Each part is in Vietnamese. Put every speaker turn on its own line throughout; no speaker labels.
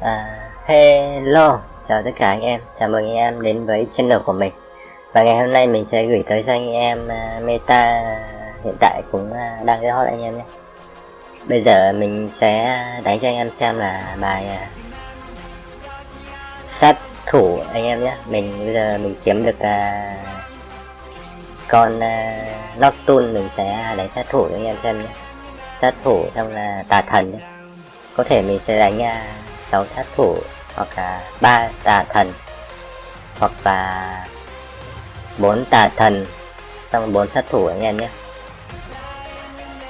À, hello, chào tất cả anh em, chào mừng anh em đến với channel của mình. Và ngày hôm nay mình sẽ gửi tới cho anh em uh, meta hiện tại cũng uh, đang rất hot anh em nhé. Bây giờ mình sẽ đánh cho anh em xem là bài uh, sát thủ anh em nhé. Mình bây giờ mình kiếm được uh, con uh, Nocturne mình sẽ đánh sát thủ cho anh em xem nhé. Sát thủ xong là tà thần nhé. Có thể mình sẽ đánh uh, 6 sát thủ hoặc là ba tà thần, hoặc là bốn tà thần. Xong bốn sát thủ anh em nhé.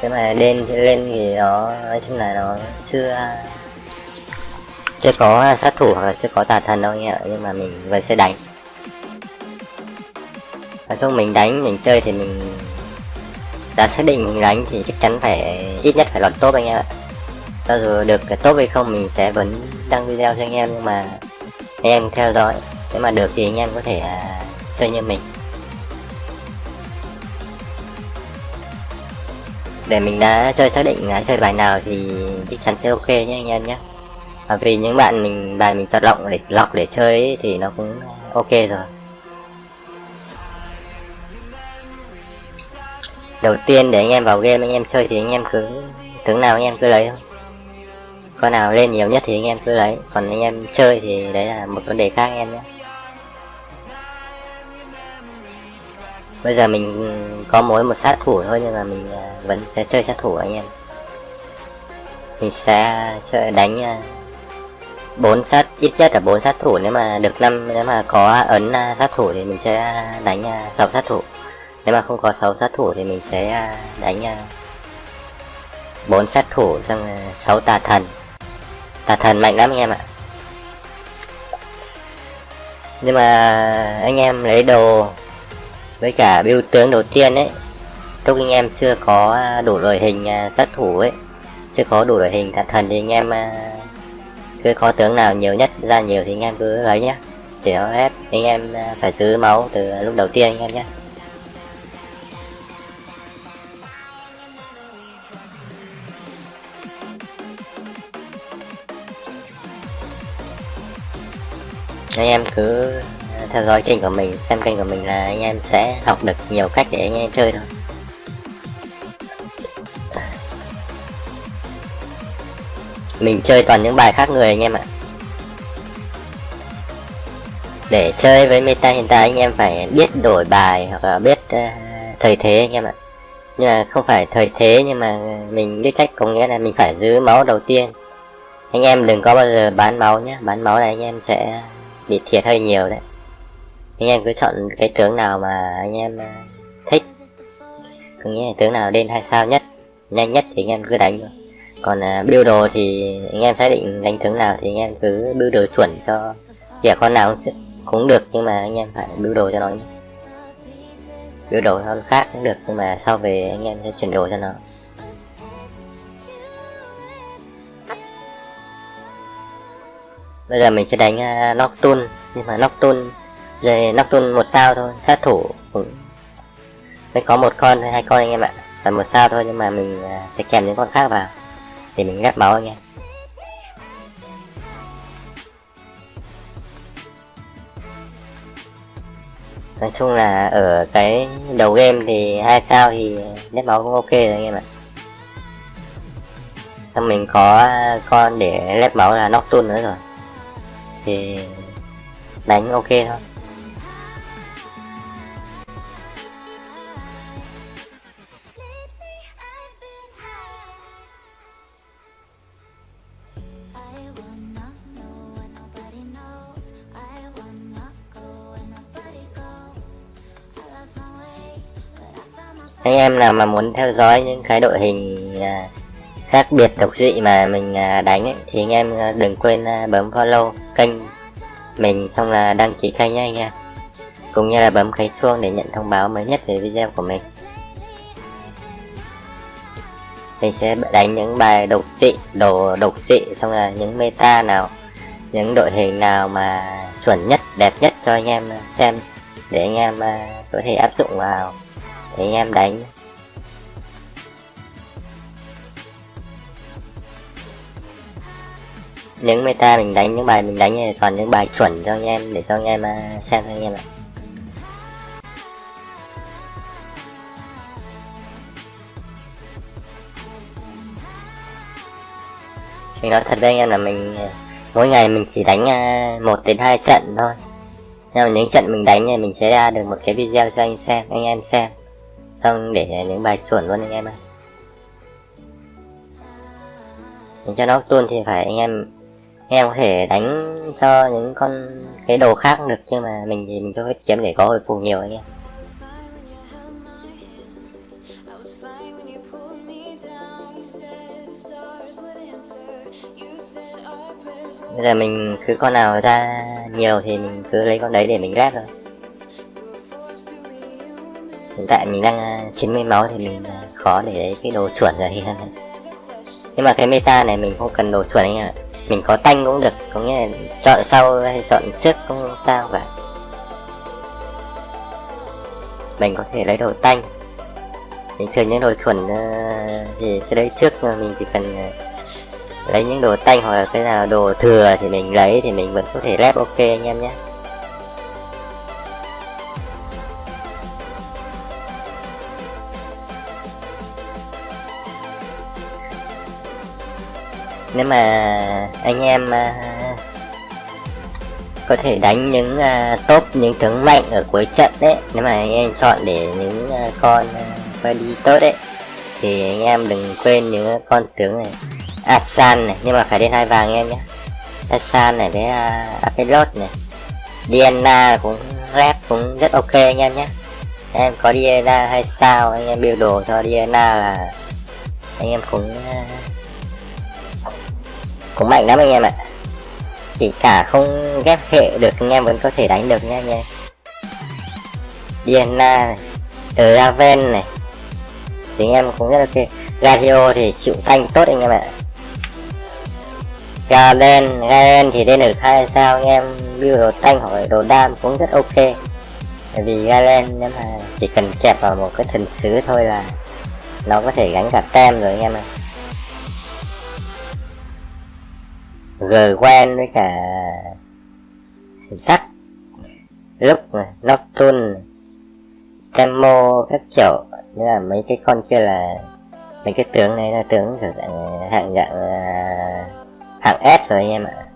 Nếu mà lên lên thì nó, nói chung là nó chưa chưa có sát thủ hoặc là chưa có tà thần đâu anh em nhưng mà mình vẫn sẽ đánh. Nói chung mình đánh, mình chơi thì mình, đã xác định mình đánh thì chắc chắn phải, ít nhất phải lọt top anh em ạ cho dù được tốt hay không mình sẽ vẫn đăng video cho anh em nhưng mà anh em theo dõi. Nếu mà được thì anh em có thể uh, chơi như mình. Để mình đã chơi xác định đã chơi bài nào thì chắc chắn sẽ ok nhé anh em nhé. Và vì những bạn mình bài mình chọn lọc để lọc để chơi ấy, thì nó cũng ok rồi. Đầu tiên để anh em vào game anh em chơi thì anh em cứ tướng nào anh em cứ lấy thôi con nào lên nhiều nhất thì anh em cứ lấy. Còn anh em chơi thì đấy là một vấn đề khác anh em nhé. Bây giờ mình có mỗi một sát thủ thôi nhưng mà mình à, vẫn sẽ chơi sát thủ anh em. Mình sẽ chơi, đánh à, bốn sát, ít nhất là bốn sát thủ. Nếu mà được năm, nếu mà có ấn à, sát thủ thì mình sẽ đánh sáu sát thủ. Nếu mà không có sáu sát thủ thì mình sẽ đánh bốn sát thủ, xong sáu tà thần tà thần mạnh lắm anh em ạ. Nhưng mà anh em lấy đồ với cả biêu tướng đầu tiên ấy, lúc anh em chưa có à, đủ đội hình à, sát thủ ấy, chưa có đủ đội hình tà thần thì anh em à, cứ có tướng nào nhiều nhất ra nhiều thì anh em cứ lấy nhé để nó ép, anh em phải giữ máu từ lúc đầu tiên anh em nhé anh em cứ theo dõi kênh của mình xem kênh của mình là anh em sẽ học được nhiều cách để anh em chơi thôi. Mình chơi toàn những bài khác người anh em ạ. Để chơi với meta hiện tại anh em phải biết đổi bài hoặc là biết uh, thời thế anh em ạ. Nhưng mà không phải thời thế nhưng mà mình biết cách có nghĩa là mình phải giữ máu đầu tiên. Anh em đừng có bao giờ bán máu nhé. Bán máu này anh em sẽ bị thiệt hơi nhiều đấy. Anh em cứ chọn cái tướng nào mà anh em ờ, thích. Có nghĩa là tướng nào lên hai sao nhất nhanh nhất thì anh em cứ đánh thôi. Còn uh, build đồ thì anh em xác định đánh tướng nào thì anh em cứ build đồ chuẩn cho kẻ con nào cũng, cũng được nhưng mà anh em phải build đồ cho nó nhé. Build đồ con khác cũng được nhưng mà sau về anh em sẽ chuyển đồ cho nó. Bây giờ mình sẽ đánh uh, Nocturne nhưng mà Nocturne rồi Nocturne một sao thôi sát thủ. Cũng mới có một con hay hai con anh em ạ. Và một sao thôi nhưng mà mình uh, sẽ kèm những con khác vào để mình ghép máu anh em. Nói chung là ở cái đầu game thì hai sao thì nét máu cũng ok rồi anh em ạ. Xong mình có à, con để lép máu là Nocturne nữa rồi thì đánh ok thôi. Anh em nào mà muốn theo dõi những cái đội hình à, khác biệt độc dị mà mình à, đánh ấy, thì anh em à, đừng quên bấm follow kênh mình, xong là đăng ký kênh nha anh em. Cũng như là bấm cái chuông để nhận thông báo mới nhất về video của mình. Mình sẽ đánh những bài độc dị đồ độc dị xong là những meta nào, những đội hình nào mà chuẩn nhất, đẹp nhất cho anh em xem, để anh em à, có thể áp dụng vào, để anh em đánh. Những meta mình đánh, những bài mình đánh này toàn những bài chuẩn cho anh em, để cho anh em à, xem cho anh em ạ. Mình nói thật với anh em là mình à, mỗi ngày mình chỉ đánh à, một đến hai trận thôi. Nhưng mà những trận mình đánh thì mình sẽ ra được một cái video cho anh xem, anh em xem. Xong để những bài chuẩn luôn anh em ơi Để cho nó tuôn thì phải anh em em có thể đánh cho những con cái đồ khác được, nhưng mà mình thì mình cho hết kiếm để có hồi phục nhiều anh em. Bây giờ mình cứ con nào ra nhiều thì mình cứ lấy con đấy để mình rác thôi. Hiện tại mình đang à, 90 máu thì mình à, khó để lấy cái đồ chuẩn rồi. Nhưng mà cái meta này mình không cần đồ chuẩn anh ạ mình có tanh cũng được, có nghĩa là chọn sau hay chọn trước cũng sao cả. Mình có thể lấy đồ tanh. Mình thường những đồ chuẩn ờ, thì sẽ lấy trước mà mình chỉ cần ờ, lấy những đồ tanh hoặc là cái nào đồ thừa thì mình lấy thì mình vẫn có thể rep ok anh em nhé. Nếu mà anh em uh, có thể đánh những uh, top những tướng mạnh ở cuối trận đấy nếu mà anh em chọn để những uh, con uh, đi tốt đấy thì anh em đừng quên những con tướng này. Asan này nhưng mà phải lên hai vàng em nhé. Asan này với uh, Apelot này. Diana cũng rep cũng rất ok anh em nhé. Em có Diana hay sao anh em build đồ cho Diana là anh em cũng uh, cũng mạnh lắm anh em ạ. Chỉ cả không ghép hệ được, anh em vẫn có thể đánh được nha anh em. Diana này Raven này. Thì anh em cũng rất ok. Gadio thì chịu thanh tốt anh em ạ. Galen Galen thì lên được hai sao anh em. Build đồ thanh hoặc đồ đam cũng rất ok. Bởi vì Galen nếu mà chỉ cần kẹp vào một cái thần sứ thôi là nó có thể gánh cả tem rồi anh em ạ. Rồi quen với cả sắt, lúc Nocturne Camo các kiểu. Như là mấy cái con kia là, mấy cái tướng này là tướng kiểu dạng hạng dạng à, hạng S rồi anh em ạ.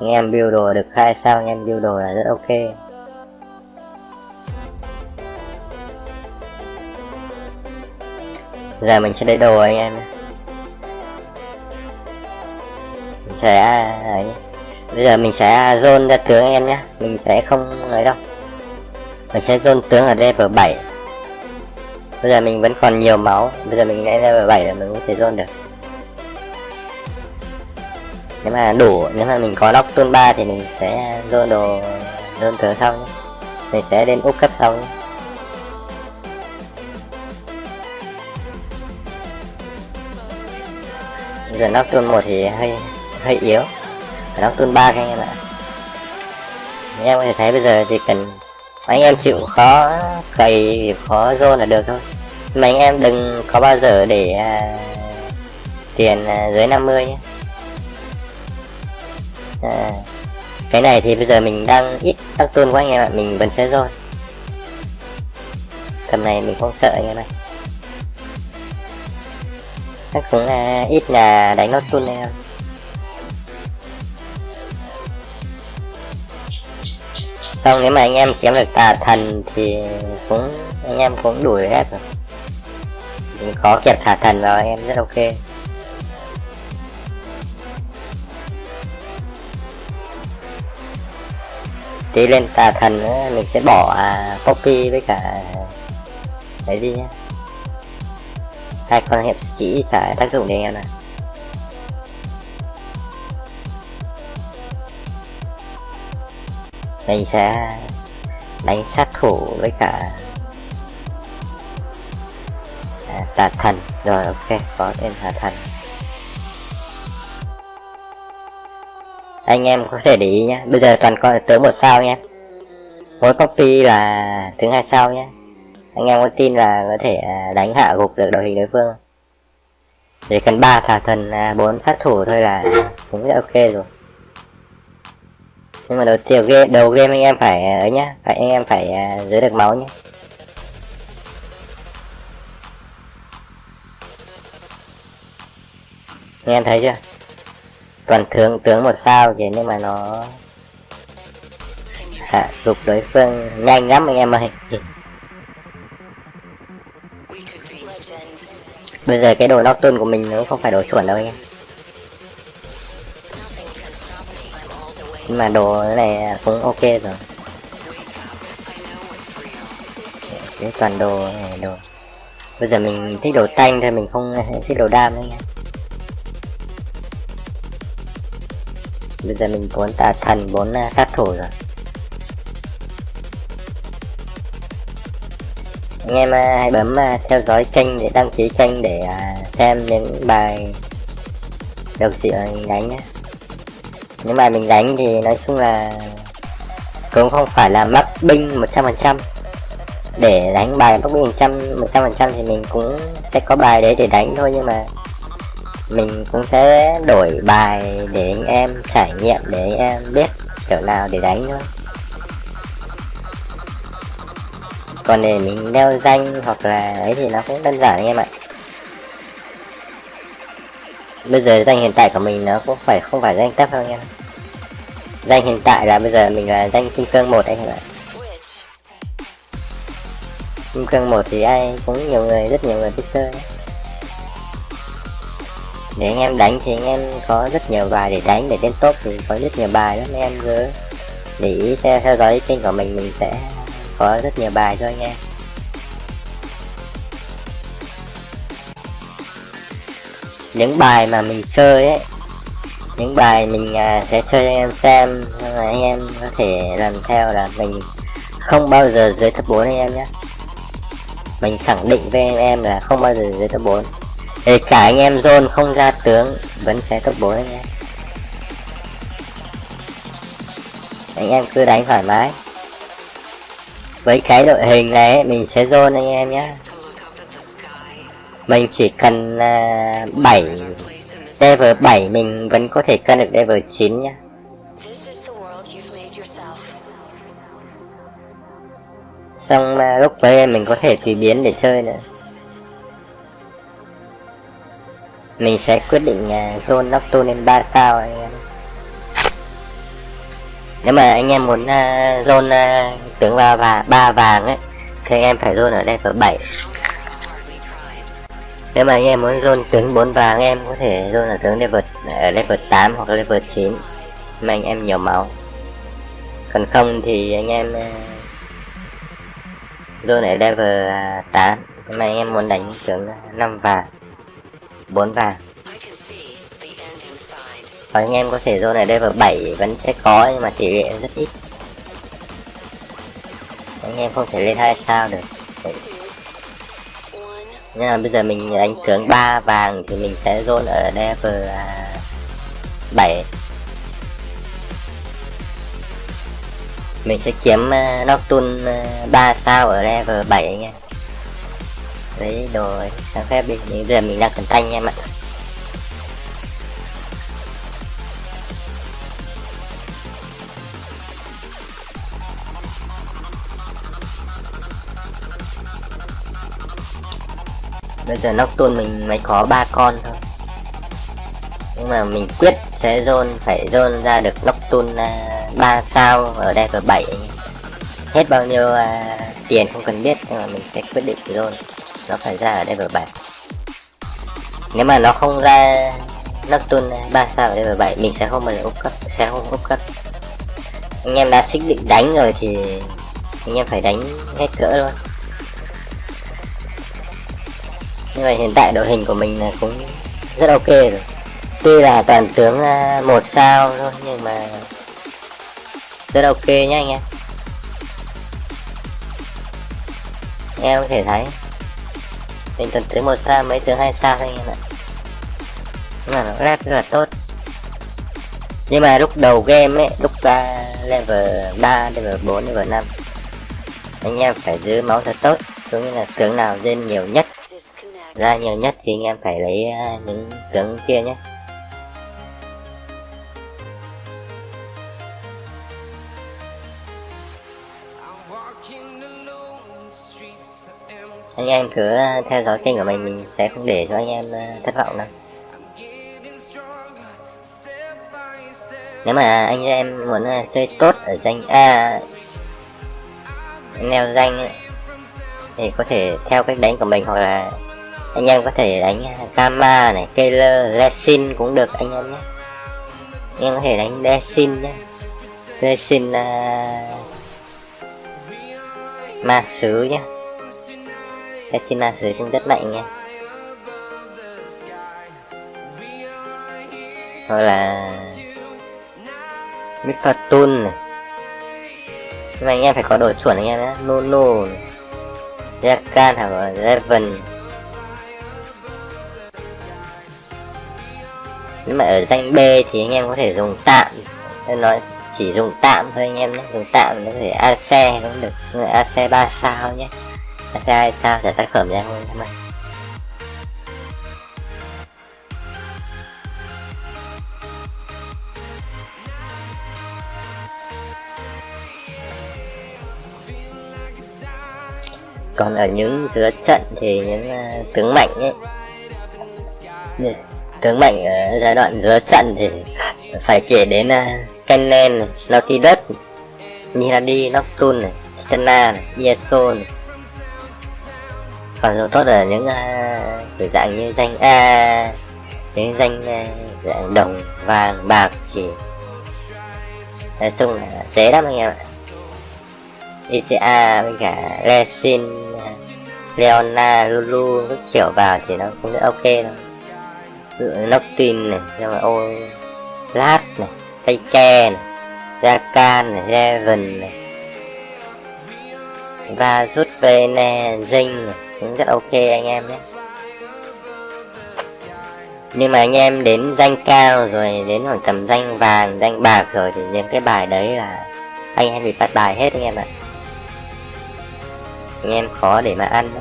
Anh em build đồ được hai sao, anh em build đồ là rất ok. Giờ mình sẽ lấy đồ anh em sẽ đấy. bây giờ mình sẽ zone ra tướng em nhé. Mình sẽ không ấy đâu. Mình sẽ zone tướng ở level 7 bây giờ mình vẫn còn nhiều máu. Bây giờ mình lên level 7 là mình có thể zone được. Nếu mà đủ, nếu mà mình có lock tuôn 3 thì mình sẽ zone đồ, zone tướng sau nhé. Mình sẽ đến úp cấp sau nhé. Giờ nóc tuôn một thì hơi hơi yếu. Phải đóng tuôn ba anh em ạ. Anh em có thể thấy bây giờ chỉ cần anh em chịu khó cày khó zone là được thôi. Mà anh em đừng có bao giờ để à, tiền à, dưới 50 nhé. À, cái này thì bây giờ mình đang ít tăng tuôn quá anh em ạ mình vẫn sẽ rồi tầm này mình không sợ anh em ơi. Chắc cũng là ít là đánh nốt tuôn em xong nếu mà anh em chém được tà thần thì cũng anh em cũng đuổi hết rồi. Mình có kẹp thả thần vào anh em rất ok. Tí lên tà thần nữa mình sẽ bỏ à, poppy với cả đấy đi nhá? Hai con hiệp sĩ trả tác dụng để anh em này mình sẽ đánh sát thủ với cả à, tà thần. Rồi ok có tên tà thần. Anh em có thể để ý nhé bây giờ toàn có tới một sao nhé mỗi copy là thứ hai sao nhé anh em có tin là có thể à, đánh hạ gục được đội hình đối phương? Chỉ cần ba thả thần à, bốn sát thủ thôi là cũng rất ok rồi nhưng mà đầu tiên game đầu game anh em phải ấy nhá phải anh em phải à, giữ được máu nhé anh em thấy chưa? Toàn tướng tướng một sao vậy nhưng mà nó hạ gục đối phương nhanh lắm anh em ơi. Bây giờ cái đồ nocturne của mình nó không phải đồ chuẩn đâu anh em nhưng mà đồ này cũng ok rồi. Cái toàn đồ này đồ. Bây giờ mình thích đồ tanh thôi mình không thích đồ đam nữa nha. Bây giờ mình muốn tà thần bốn uh, sát thủ rồi. Anh em uh, hãy bấm uh, theo dõi kênh để đăng ký kênh để xem những bài được sự đánh nhé nếu bài mình đánh thì nói chung là cũng không phải là mắc binh 100% để đánh bài mắc binh 100 100% thì mình cũng sẽ có bài đấy để đánh thôi, nhưng mà mình cũng sẽ đổi bài để anh em trải nghiệm, để anh em biết kiểu nào để đánh thôi. Còn để mình đeo danh hoặc là ấy thì nó cũng đơn giản anh em ạ bây giờ danh hiện tại của mình nó cũng phải không phải danh tấp đâu nha. Danh hiện tại là bây giờ mình là danh kim cương một anh em ạ. Kim cương một thì ai cũng nhiều người rất nhiều người biết chơi. Để anh em đánh thì anh em có rất nhiều bài để đánh để lên top thì có rất nhiều bài lắm anh em cứ để ý theo, theo dõi kênh của mình mình sẽ có rất nhiều bài cho anh em. Những bài mà mình chơi ấy những bài mình uh, sẽ chơi cho anh em xem là anh em có thể làm theo là mình không bao giờ dưới top 4 anh em nhé. Mình khẳng định với anh em là không bao giờ dưới top 4 Kể cả anh em zone không ra tướng vẫn sẽ top 4 anh em. Anh em cứ đánh thoải mái. Với cái đội hình này mình sẽ zone anh em nhé. Mình chỉ cần uh, 7 Level 7 mình vẫn có thể cân được level 9 nhá. Xong uh, lúc với mình có thể tùy biến để chơi nữa. Mình sẽ quyết định uh, zone Nocturne lên 3 sao anh em. Nếu mà anh em muốn uh, zone uh, tướng ba và ba vàng ấy thì anh em phải zone ở level 7 nếu mà anh em muốn zone tướng 4 vàng em có thể zone ở tướng level, ở level 8 hoặc level 9 mà anh em nhiều máu. Còn không thì anh em ờ, zone ở level à, 8 mà anh em muốn đánh tướng à, 5 vàng 4 vàng. Còn anh em có thể zone ở level 7 vẫn sẽ có, nhưng mà tỷ lệ rất ít. Anh em không thể lên hai sao được nhưng mà bây giờ mình đánh tướng 3 vàng thì mình sẽ zone ở level à, 7 mình sẽ kiếm uh, Nocturne à, uh, 3 sao ở level 7 anh em lấy đồ sáng phép đi. Bây giờ mình đang cần tanh em ạ bây giờ Nocturne mình mới có ba con thôi. Nhưng mà mình quyết sẽ zone phải zone ra được Nocturne uh, sao ở đây level 7 hết bao nhiêu uh, tiền không cần biết nhưng mà mình sẽ quyết định zone nó phải ra ở đây level 7 nếu mà nó không ra Nocturne à, ba sao ở đây level 7 mình sẽ không bao giờ úp cấp sẽ không úp cấp. Anh em đã xích định đánh rồi thì anh em phải đánh hết cỡ luôn nhưng mà hiện tại đội hình của mình cũng rất ok rồi. Tuy là toàn tướng à, một sao thôi, nhưng mà rất ok nhá anh em. Em có thể thấy, mình toàn tướng một sao, mấy tướng hai sao thôi anh em ạ. Nhưng mà nó lát rất là tốt. Nhưng mà lúc đầu game ấy, lúc ra level 3 level 4 level 5 anh em phải giữ máu thật tốt. Cũng như là tướng nào lên nhiều nhất ra nhiều nhất thì anh em phải lấy à, những tướng kia nhé. Anh em cứ à, theo dõi kênh của mình mình sẽ không để cho anh em à, thất vọng đâu. Nếu mà anh em muốn chơi tốt ở danh A neo danh thì có thể theo cách đánh của mình hoặc là anh em có thể đánh Gamma này, Keller, Lesin cũng được anh em nhé. Anh em có thể đánh Lesin nhé. Lesin uh, à, ma sứ nhé. Lesin ma sứ cũng rất mạnh nha hoặc là Mifatun này. Nhưng mà anh em phải có đồ chuẩn anh em nhé. Nono Jakan hoặc là Raven. Nếu mà ở danh B thì anh em có thể dùng tạm. Nên nói chỉ dùng tạm thôi anh em nhé. Dùng tạm nó có thể AC cũng được. AC 3 sao nhé. AC 2 sao sẽ tác phẩm ra luôn các bạn. còn ở những giữa trận thì những uh, tướng mạnh ấy tướng mạnh ở giai đoạn giữa trận thì phải kể đến uh, Kennen, Nautilus, Miradi, Nocturne, này, Stena, này, Yeso này. còn tốt ở những uh, dạng như danh A những danh uh, dạng đồng vàng bạc chỉ nói chung là dễ lắm anh em ạ ICA với cả Resin Leona Lulu các kiểu vào thì nó cũng rất ok thôi ví dụ này, xong rồi ô lát này cây ke này Rakan này Raven này. Và rút về nè e, dinh này, cũng rất ok anh em nhé. Nhưng mà anh em đến danh cao rồi, đến khoảng tầm danh vàng, danh bạc rồi thì những cái bài đấy là anh em bị phát bài hết anh em ạ. Anh em khó để mà ăn đó.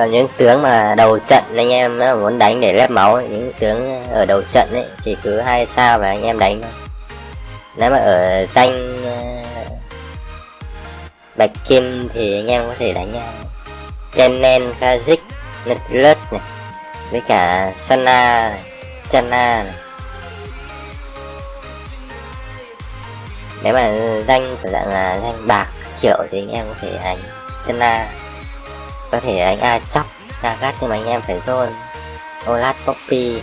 Còn những tướng mà đầu trận anh em muốn đánh để lép máu những tướng ở đầu trận ấy thì cứ hai sao và anh em đánh thôi. Nếu mà ở danh ờ, bạch kim thì anh em có thể đánh uh, Kennen, Kazik, Nutlus này với cả Sana này, Stana này. Nếu mà danh của dạng là danh bạc kiểu thì anh em có thể đánh stana có thể đánh A chóc A gắt nhưng mà anh em phải zone Olat Poppy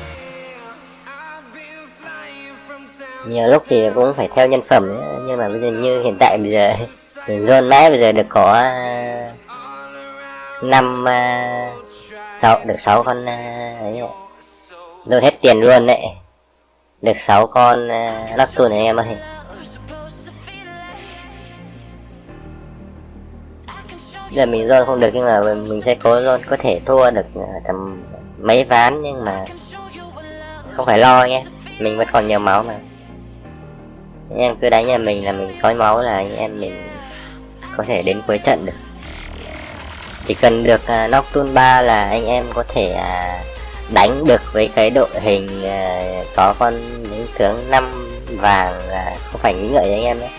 nhiều lúc thì cũng phải theo nhân phẩm nữa. nhưng mà bây giờ như hiện tại bây giờ zone mãi bây giờ được có à, năm à, sáu được sáu con à, ấy rồi hết tiền luôn đấy được 6 con uh, lắc tuần này em ơi. Giờ mình zone không được nhưng mà mình sẽ cố zone có thể thua được à, tầm mấy ván nhưng mà không phải lo nhé. Mình vẫn còn nhiều máu mà. Anh em cứ đánh nhà mình là mình có máu là anh em mình có thể đến cuối trận được. Chỉ cần được uh, Nocturne 3 là anh em có thể uh, đánh được với cái đội hình uh, có con những tướng năm vàng uh, không phải nghĩ ngợi anh em nhé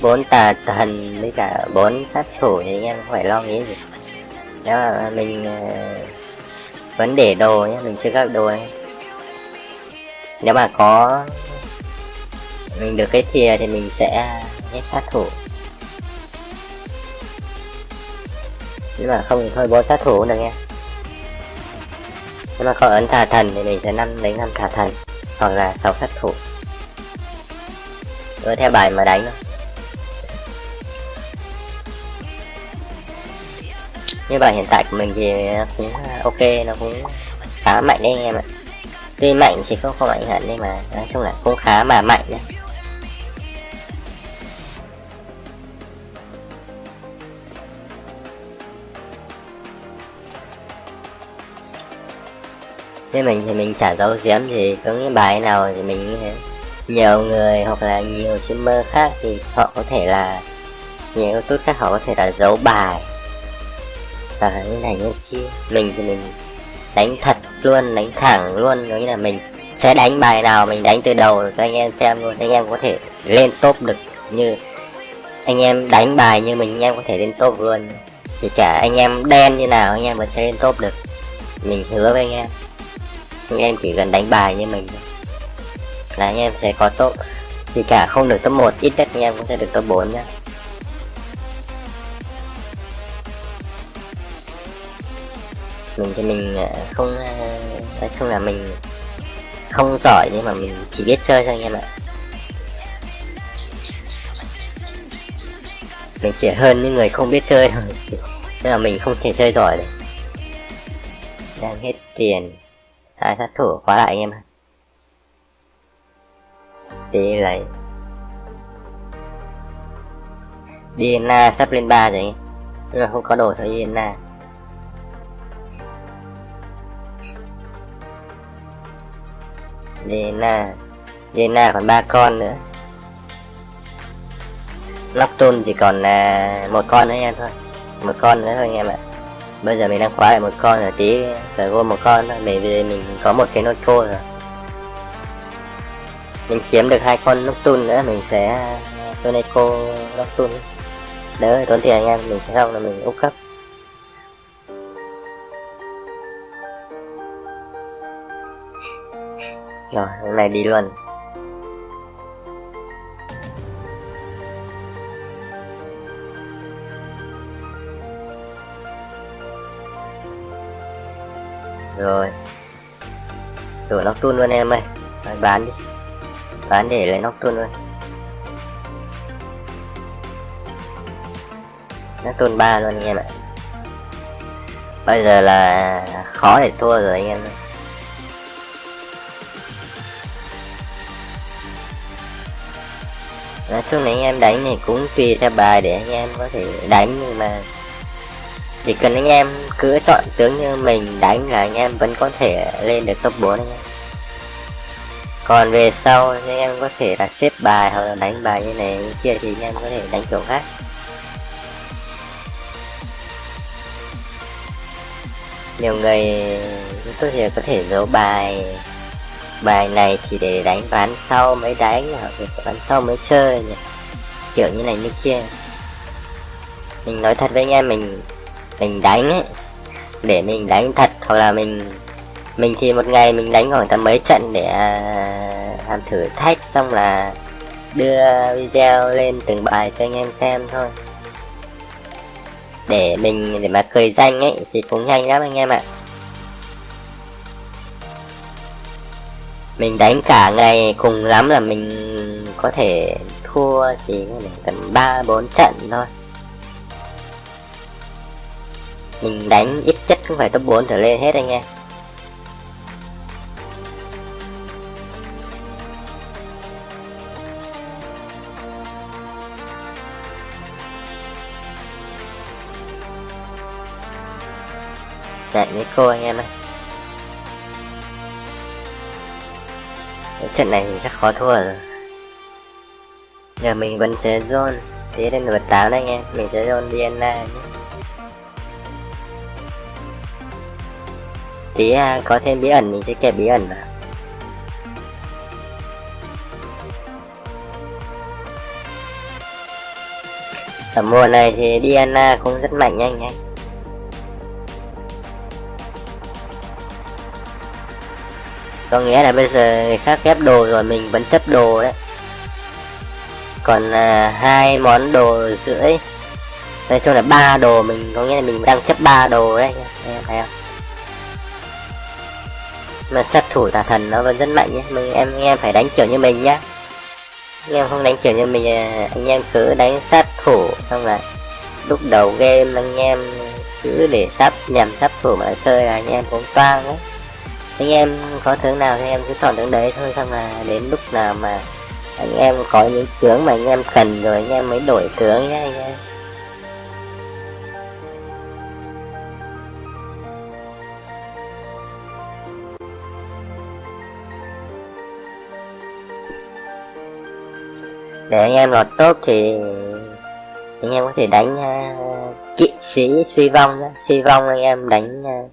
bốn tà thần với cả bốn sát thủ thì anh em không phải lo nghĩ gì. Nếu mà mình ờ, vẫn vấn đề đồ nhé mình chưa các đồ nhé. nếu mà có mình được cái thìa thì mình sẽ ghép sát thủ. Nếu mà không thì thôi bốn sát thủ cũng được nha nếu mà có ấn thả thần thì mình sẽ năm đánh năm thả thần, hoặc là sáu sát thủ. Cứ theo bài mà đánh thôi. Như bài hiện tại của mình thì cũng à, ok, nó cũng khá mạnh đấy anh em ạ. Tuy mạnh thì không không mạnh hẳn, nhưng mà nói chung là cũng khá mà mạnh đấy. Thế mình thì mình chả dấu giếm thì có những bài nào thì mình như thế. Nhiều người hoặc là nhiều streamer khác thì họ có thể là, nhiều youtube khác họ có thể là giấu bài và như này như kia. Mình thì mình đánh thật luôn, đánh thẳng luôn giống như là mình sẽ đánh bài nào mình đánh từ đầu cho anh em xem luôn. Anh em có thể lên top được như anh em đánh bài như mình, anh em có thể lên top luôn. Thì cả anh em đen như nào, anh em vẫn sẽ lên top được. Mình hứa với anh em. Anh em chỉ cần đánh bài như mình là anh em sẽ có top. Thì cả không được top 1 ít nhất anh em cũng sẽ được top 4 nhá. Mình thì mình à, không à, nói chung là mình không giỏi nhưng mà mình chỉ biết chơi thôi anh em ạ. Mình chỉ hơn những người không biết chơi thôi. Nhưng mà mình không thể chơi giỏi được. Đang hết tiền. Hai sát thủ khóa lại anh em đi lấy. Diana sắp lên 3 rồi. Nhưng mà không có đồ cho Diana Diana Diana còn ba con nữa. Nocturne chỉ còn là một con nữa em thôi. Một con nữa thôi anh em ạ. Bây giờ mình đang khóa lại một con rồi, tí phải gom một con thôi, bởi vì mình có một cái nốt khô rồi. Mình chiếm được hai con Nocturne nữa, mình sẽ cho Neko Nocturne. Đỡ, tốn tiền anh em, mình sẽ xong là mình úp cấp. Rồi hôm nay đi luôn. Rồi. Đổi nóc tuôn luôn em ơi. Rồi, bán đi. Bán để lấy nóc tuôn luôn. Nóc tuôn ba luôn anh em ạ. Bây giờ là khó để thua rồi anh em ơi. Nói chung này anh em đánh này cũng tùy theo bài để anh em có thể đánh, nhưng mà chỉ cần anh em cứ chọn tướng như mình đánh là anh em vẫn có thể lên được top 4 anh em. Còn về sau anh em có thể là xếp bài hoặc là đánh bài như này, như kia thì anh em có thể đánh kiểu khác. Nhiều người, tôi thì có thể giấu bài bài này thì để đánh ván sau mới đánh, hoặc ván sau mới chơi nhỉ? Kiểu như này như kia. Mình nói thật với anh em, mình mình đánh ấy, để mình đánh thật, hoặc là mình mình thì một ngày mình đánh khoảng tầm mấy trận để à, làm thử thách, xong là đưa video lên từng bài cho anh em xem thôi. Để mình, để mà cười danh ấy thì cũng nhanh lắm anh em ạ. Mình đánh cả ngày cùng lắm là mình có thể thua chỉ tầm ba bốn trận thôi. Mình đánh ít chất cũng phải top 4 trở lên hết anh em. Chạy với cô anh em ơi. Trận này thì chắc khó thua rồi. Giờ mình vẫn sẽ zone thế nên vật tám anh em mình sẽ zone Diana nhé. Tí à, có thêm bí ẩn mình sẽ kẹp bí ẩn vào. Ở mùa này thì Diana cũng rất mạnh nhanh anh có nghĩa là bây giờ người khác ghép đồ rồi mình vẫn chấp đồ đấy. Còn à, hai món đồ rưỡi. Nói chung là ba đồ mình có nghĩa là mình đang chấp ba đồ đấy. Em thấy không? Mà sát thủ tà thần nó vẫn rất mạnh nhé. Mình em anh em phải đánh kiểu như mình nhá. Anh em không đánh kiểu như mình à, anh em cứ đánh sát thủ xong là lúc đầu game anh em cứ để sắp nhằm sắp thủ mà chơi là anh em cũng toang ấy anh em có tướng nào thì em cứ chọn tướng đấy thôi xong là đến lúc nào mà anh em có những tướng mà anh em cần rồi anh em mới đổi tướng nhé anh em để anh em lọt top thì anh em có thể đánh uh, kỵ sĩ suy vong đó. suy vong anh em đánh uh,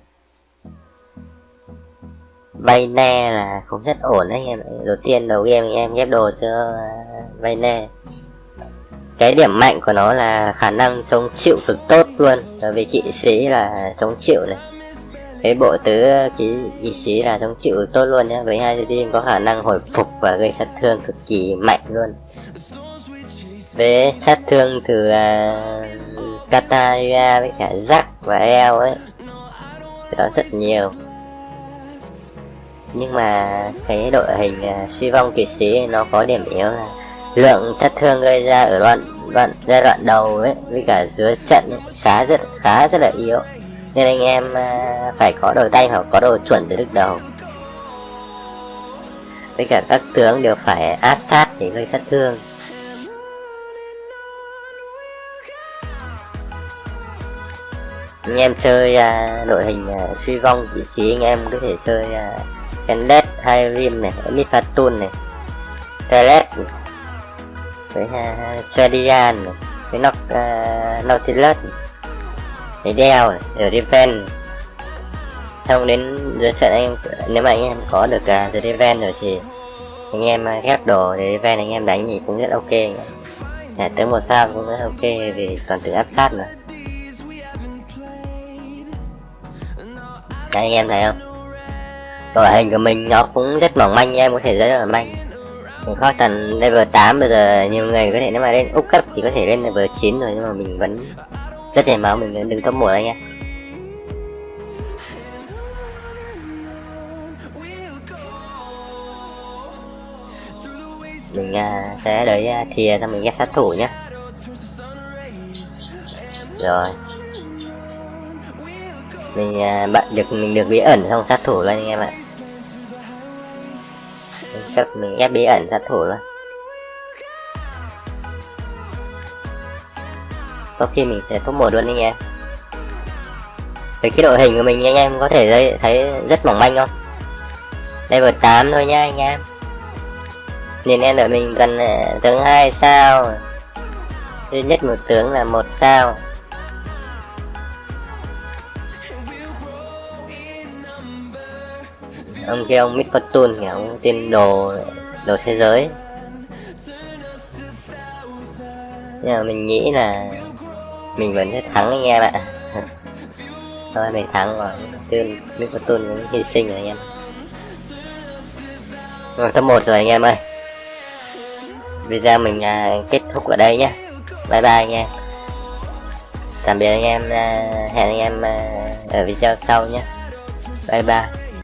vay ne là cũng rất ổn đấy anh em đầu tiên đầu game anh em ghép đồ cho uh, vay ne cái điểm mạnh của nó là khả năng chống chịu cực tốt luôn. Bởi vì kỵ sĩ là chống chịu này. Cái bộ tứ kỵ, kỵ sĩ là chống chịu tốt luôn nhé với hai team có khả năng hồi phục và gây sát thương cực kỳ mạnh luôn. Với sát thương từ à, uh, Kataria với cả Zack và El ấy. Đó rất nhiều nhưng mà cái đội hình uh, suy vong kỵ sĩ nó có điểm yếu là lượng sát thương gây ra ở đoạn đoạn giai đoạn đầu ấy với cả giữa trận ấy, khá rất khá rất là yếu. Nên anh em uh, phải có đồ tay hoặc có đồ chuẩn từ lúc đầu. Với cả các tướng đều phải áp sát để gây sát thương. Anh em chơi uh, đội hình uh, suy vong kỵ sĩ anh em có thể chơi uh, Kendet hay Rim này, Mifatun này, Telet với uh, Swedian này, với Noc, uh, à, Nautilus với Dell này, ở Defense xong đến dưới trận anh nếu mà anh em có được uh, The Defense rồi thì anh em ghép đồ để Defense anh em đánh thì cũng rất ok. À, tới một sao cũng rất ok vì toàn tự áp sát mà. Đấy, anh em thấy không? Đội hình của mình nó cũng rất mỏng manh em có thể rất là manh. Mình khó tầm level 8 bây giờ nhiều người có thể nếu mà lên úp cấp thì có thể lên level 9 rồi nhưng mà mình vẫn rất chảy máu mình đừng top 1 anh em. Mình uh, sẽ đợi uh, à, thìa xong mình ghép sát thủ nhé rồi. Mình uh, bạn được mình được bí ẩn xong sát thủ luôn anh em ạ cấp mình ép bí ẩn sát thủ luôn. Có khi mình sẽ top một luôn anh em với cái đội hình của mình anh em có thể thấy rất mỏng manh không? Level 8 thôi nhá anh em. Nên em đợi mình cần à, tướng hai sao. Duy nhất một tướng là một sao. Ông kia ông Mid Fortune kìa ông tên đồ đồ thế giới. Nhưng mà mình nghĩ là mình vẫn sẽ thắng anh em ạ. Thôi mình thắng rồi. Tên Mid Fortune cũng hy sinh rồi anh em. Rồi top một rồi anh em ơi. Video mình à, kết thúc ở đây nhé. Bye bye anh em. Tạm biệt anh em à, hẹn anh em à, ở video sau nhé. Bye bye.